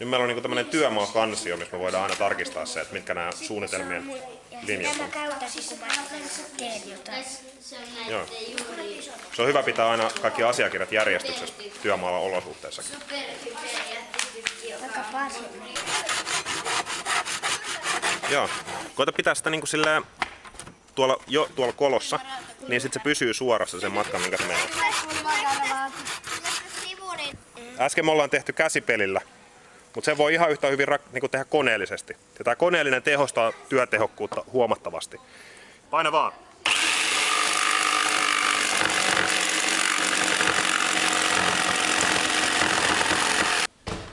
nyt meillä on niinku tämmönen työmaakansio, missä me voidaan aina tarkistaa se, että mitkä nämä suunnitelmien linjat on. Joo. Se on hyvä pitää aina kaikki asiakirjat järjestyksessä työmaalla olosuhteissakin. Joo. Koita pitää sitä niinku silleen tuolla, jo tuolla kolossa, niin sitten se pysyy suorassa sen matkan, minkä se menee. Äsken me ollaan tehty käsipelillä, mutta se voi ihan yhtä hyvin niinku tehdä koneellisesti. Ja tämä koneellinen tehostaa työtehokkuutta huomattavasti. Paina vaan.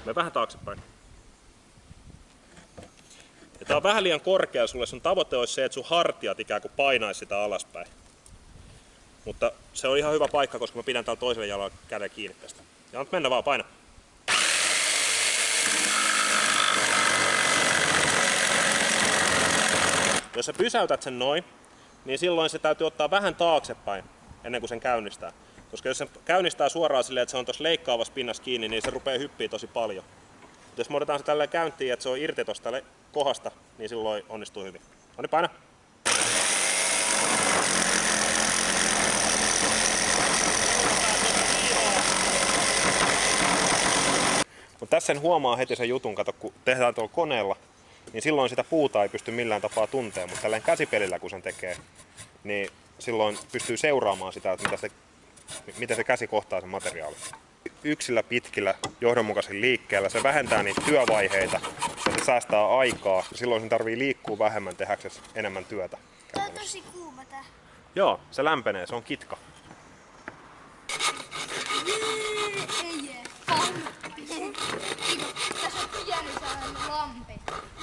Me vähän taaksepäin. Ja tää on vähän liian korkea sulle. Sun tavoite olisi se, että sun hartiat ikään kuin painaisi sitä alaspäin. Mutta se on ihan hyvä paikka, koska mä pidän täällä toisella jalalla käden kiinni tästä. Ja nyt mennä vaan, paina. Jos sä pysäytät sen noin, niin silloin se täytyy ottaa vähän taaksepäin ennen kuin sen käynnistää. Koska jos se käynnistää suoraan silleen, että se on tuossa leikkaavassa pinnassa kiinni, niin se rupeaa hyppiä tosi paljon. Mutta jos me otetaan se tälleen käyntiin, että se on irti tuosta kohdasta, niin silloin onnistuu hyvin. No niin, paina. Tässä sen huomaa heti sen jutun, kato, kun tehdään tuolla koneella, niin silloin sitä puuta ei pysty millään tapaa tuntemaan, mutta tällä käsipelillä kun sen tekee, niin silloin pystyy seuraamaan sitä, että mitä se, miten se käsi kohtaa sen materiaalin. Yksillä pitkillä johdonmukaisilla liikkeellä se vähentää niitä työvaiheita ja se säästää aikaa. Silloin sen tarvii liikkua vähemmän tehdäksesi enemmän työtä. Tää on tosi kuuma tää. Joo, se lämpenee, se on kitka. Ei jee. Pam. Tässä on pieni sellainen lampi.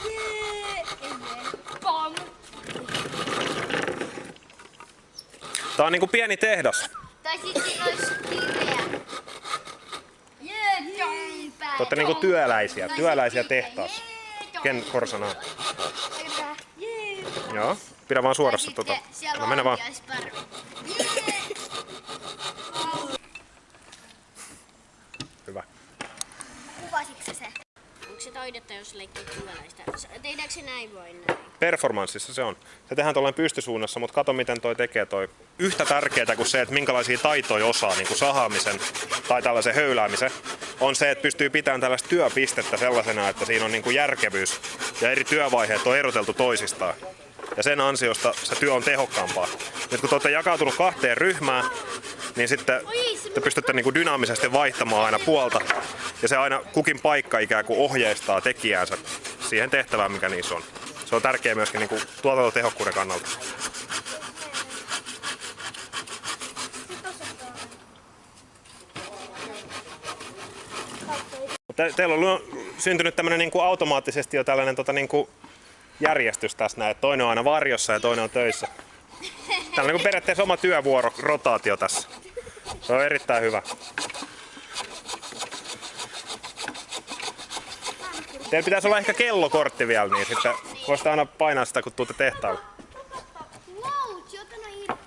Jee. Ei jee. Pam. Tää on niinku pieni tehdas. Tai sit siinä olisi kiveä. Te ootte niinku työläisiä, työläisiä tehtaassa. Ken Korsanaa. Jee. Joo, pidä vaan suorassa tota. No mennä vaan. Hyvä. Kuvasitko sä se? Onko se taidetta, jos leikkii työläistä? Tehdäänkö se näin vai näin? Performanssissa se on. Se tehdään tuollainen pystysuunnassa, mutta kato miten toi tekee toi. Yhtä tärkeää kuin se, että minkälaisia taitoja osaa, niin kuin sahaamisen tai tällaisen höyläämisen, on se, että pystyy pitämään tällaista työpistettä sellaisena, että siinä on niin kuin järkevyys ja eri työvaiheet on eroteltu toisistaan. Ja sen ansiosta se työ on tehokkaampaa. Nyt kun te olette jakautunut kahteen ryhmään, niin sitten te pystytte niin kuin dynaamisesti vaihtamaan aina puolta. Ja se aina kukin paikka ikään kuin ohjeistaa tekijäänsä siihen tehtävään, mikä niissä on. Se on tärkeää myöskin niin kuin tuotantotehokkuuden kannalta. Te, teillä on syntynyt tämmöinen niin kuin automaattisesti jo tällainen tota, niin kuin järjestys tässä näin, että toinen on aina varjossa ja toinen on töissä. On niin kuin periaatteessa oma työvuoro, rotaatio tässä. Se on erittäin hyvä. Teillä pitäisi olla ehkä kellokortti vielä, niin sitten voisitte aina painaa sitä, kun tuutte tehtaalle. Loutsi, ota no irti.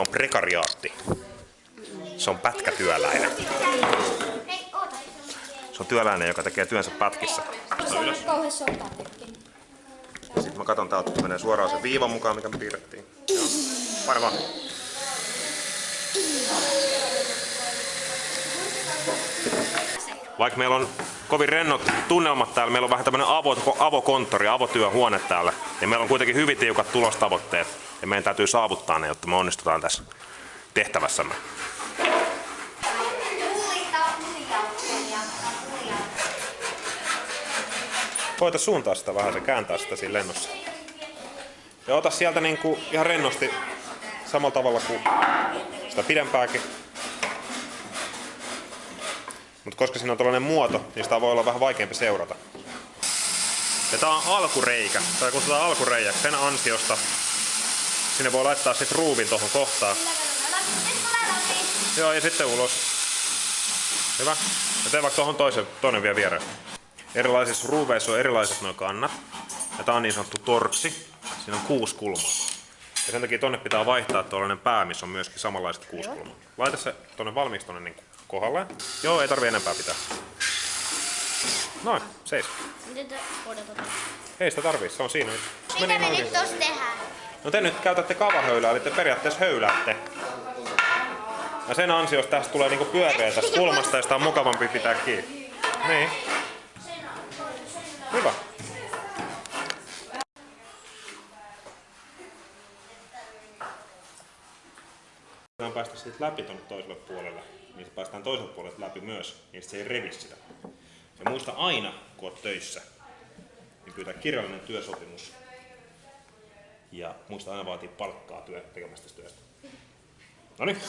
On prekariaatti? Se on pätkätyöläinen. Se on työläinen, joka tekee työnsä pätkissä. Sitten mä katson täältä, että menee suoraan se viivan mukaan, mikä me piirrettiin. Vaan. Vaikka meillä on kovin rennot tunnelmat täällä, meillä on vähän tämmönen avo, avokonttori, avotyöhuone täällä, ja meillä on kuitenkin hyvin tiukat tulostavoitteet, ja meidän täytyy saavuttaa ne, jotta me onnistutaan tässä tehtävässämme. Koita suuntaa sitä vähän, se kääntää sitä siinä lennossa. Ja ota sieltä niinku ihan rennosti samalla tavalla kuin sitä pidempääkin. Mutta koska siinä on tällainen muoto, niin sitä voi olla vähän vaikeampi seurata. Ja tää on alkureikä, tai kutsutaan alkureijäksi sen ansiosta. Sinne voi laittaa sit ruuvin tuohon kohtaan. Joo, ja sitten ulos. Hyvä. Ja tee vaikka tuohon toisen, toinen vielä viereen. Erilaisissa ruuveissa on erilaiset nuo kannat. Ja tää on niin sanottu torksi. Siinä on kuusi kulmaa. Ja sen takia tonne pitää vaihtaa tuollainen pää, missä on myöskin samanlaiset kuusi kulmaa. Laita se tonne valmiiksi tonne niin kohdalle. Joo, ei tarvi enempää pitää. Noin, seis. Te odotatte? Ei sitä tarvii, se on siinä. nyt. Mitä Meni me nyt tossa tehdään? No te nyt käytätte kavahöylää, eli te periaatteessa höyläätte. Ja sen ansiosta tästä tulee niinku pyöreä tästä kulmasta ja sitä on mukavampi pitää kiinni. Niin. Hyvä. Voidaan päästä siitä läpi tuonne toiselle puolelle, niin se päästään toiselta puolelta läpi myös, niin se ei revi sitä. Ja muista aina, kun olet töissä, niin pyytää kirjallinen työsopimus. Ja muista aina vaatii palkkaa työ, tekemästä työstä. Noniin.